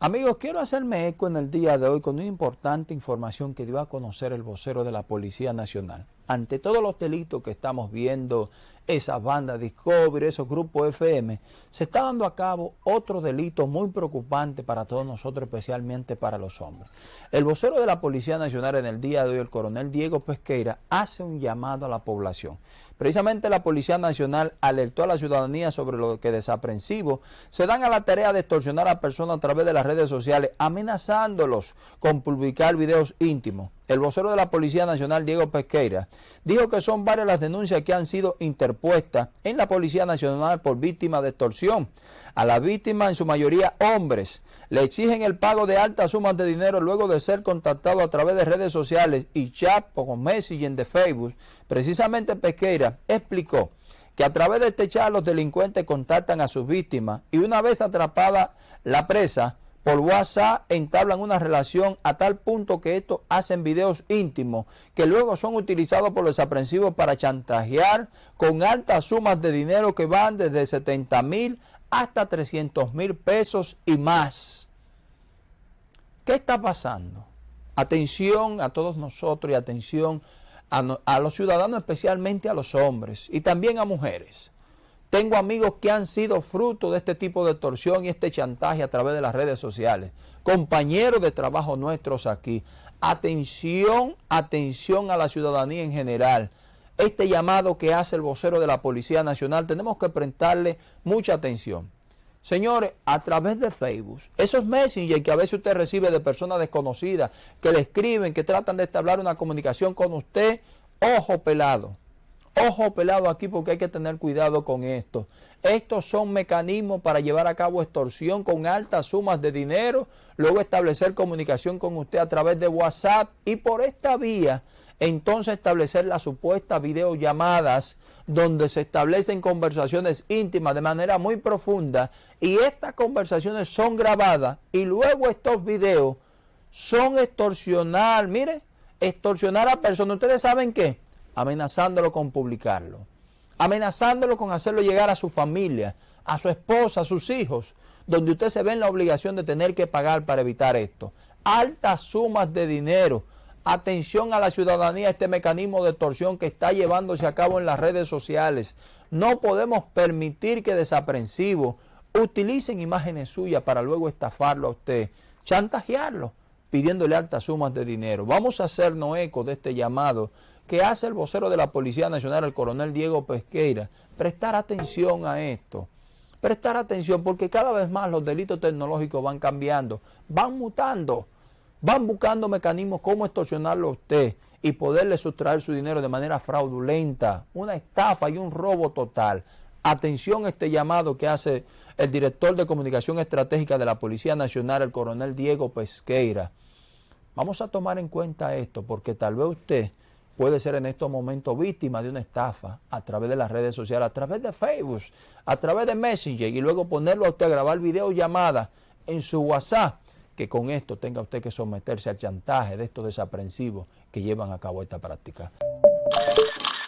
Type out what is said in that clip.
Amigos, quiero hacerme eco en el día de hoy con una importante información que dio a conocer el vocero de la Policía Nacional. Ante todos los delitos que estamos viendo, esas bandas Discovery, esos grupos FM, se está dando a cabo otro delito muy preocupante para todos nosotros, especialmente para los hombres. El vocero de la Policía Nacional en el día de hoy, el coronel Diego Pesqueira, hace un llamado a la población. Precisamente la Policía Nacional alertó a la ciudadanía sobre lo que desaprensivos se dan a la tarea de extorsionar a personas a través de las redes sociales, amenazándolos con publicar videos íntimos. El vocero de la Policía Nacional, Diego Pesqueira, dijo que son varias las denuncias que han sido interpuestas en la Policía Nacional por víctimas de extorsión. A las víctimas, en su mayoría hombres, le exigen el pago de altas sumas de dinero luego de ser contactado a través de redes sociales y chat o con Messenger de Facebook. Precisamente Pesqueira explicó que a través de este chat los delincuentes contactan a sus víctimas y una vez atrapada la presa, por WhatsApp entablan una relación a tal punto que estos hacen videos íntimos que luego son utilizados por los desaprensivos para chantajear con altas sumas de dinero que van desde 70 mil hasta 300 mil pesos y más. ¿Qué está pasando? Atención a todos nosotros y atención a los ciudadanos, especialmente a los hombres y también a mujeres. Tengo amigos que han sido fruto de este tipo de extorsión y este chantaje a través de las redes sociales. Compañeros de trabajo nuestros aquí. Atención, atención a la ciudadanía en general. Este llamado que hace el vocero de la Policía Nacional tenemos que prestarle mucha atención. Señores, a través de Facebook, esos messengers que a veces usted recibe de personas desconocidas, que le escriben, que tratan de establecer una comunicación con usted, ojo pelado. Ojo pelado aquí porque hay que tener cuidado con esto. Estos son mecanismos para llevar a cabo extorsión con altas sumas de dinero, luego establecer comunicación con usted a través de WhatsApp y por esta vía entonces establecer las supuestas videollamadas donde se establecen conversaciones íntimas de manera muy profunda y estas conversaciones son grabadas y luego estos videos son extorsionar, mire, extorsionar a personas. ¿Ustedes saben qué? Amenazándolo con publicarlo, amenazándolo con hacerlo llegar a su familia, a su esposa, a sus hijos, donde usted se ve en la obligación de tener que pagar para evitar esto. Altas sumas de dinero. Atención a la ciudadanía, este mecanismo de extorsión que está llevándose a cabo en las redes sociales. No podemos permitir que desaprensivos utilicen imágenes suyas para luego estafarlo a usted, chantajearlo, pidiéndole altas sumas de dinero. Vamos a hacernos eco de este llamado que hace el vocero de la Policía Nacional, el coronel Diego Pesqueira, prestar atención a esto. Prestar atención porque cada vez más los delitos tecnológicos van cambiando, van mutando, van buscando mecanismos como extorsionarlo a usted y poderle sustraer su dinero de manera fraudulenta, una estafa y un robo total. Atención a este llamado que hace el director de comunicación estratégica de la Policía Nacional, el coronel Diego Pesqueira. Vamos a tomar en cuenta esto porque tal vez usted puede ser en estos momentos víctima de una estafa a través de las redes sociales, a través de Facebook, a través de Messenger y luego ponerlo a usted a grabar videollamadas en su WhatsApp, que con esto tenga usted que someterse al chantaje de estos desaprensivos que llevan a cabo esta práctica.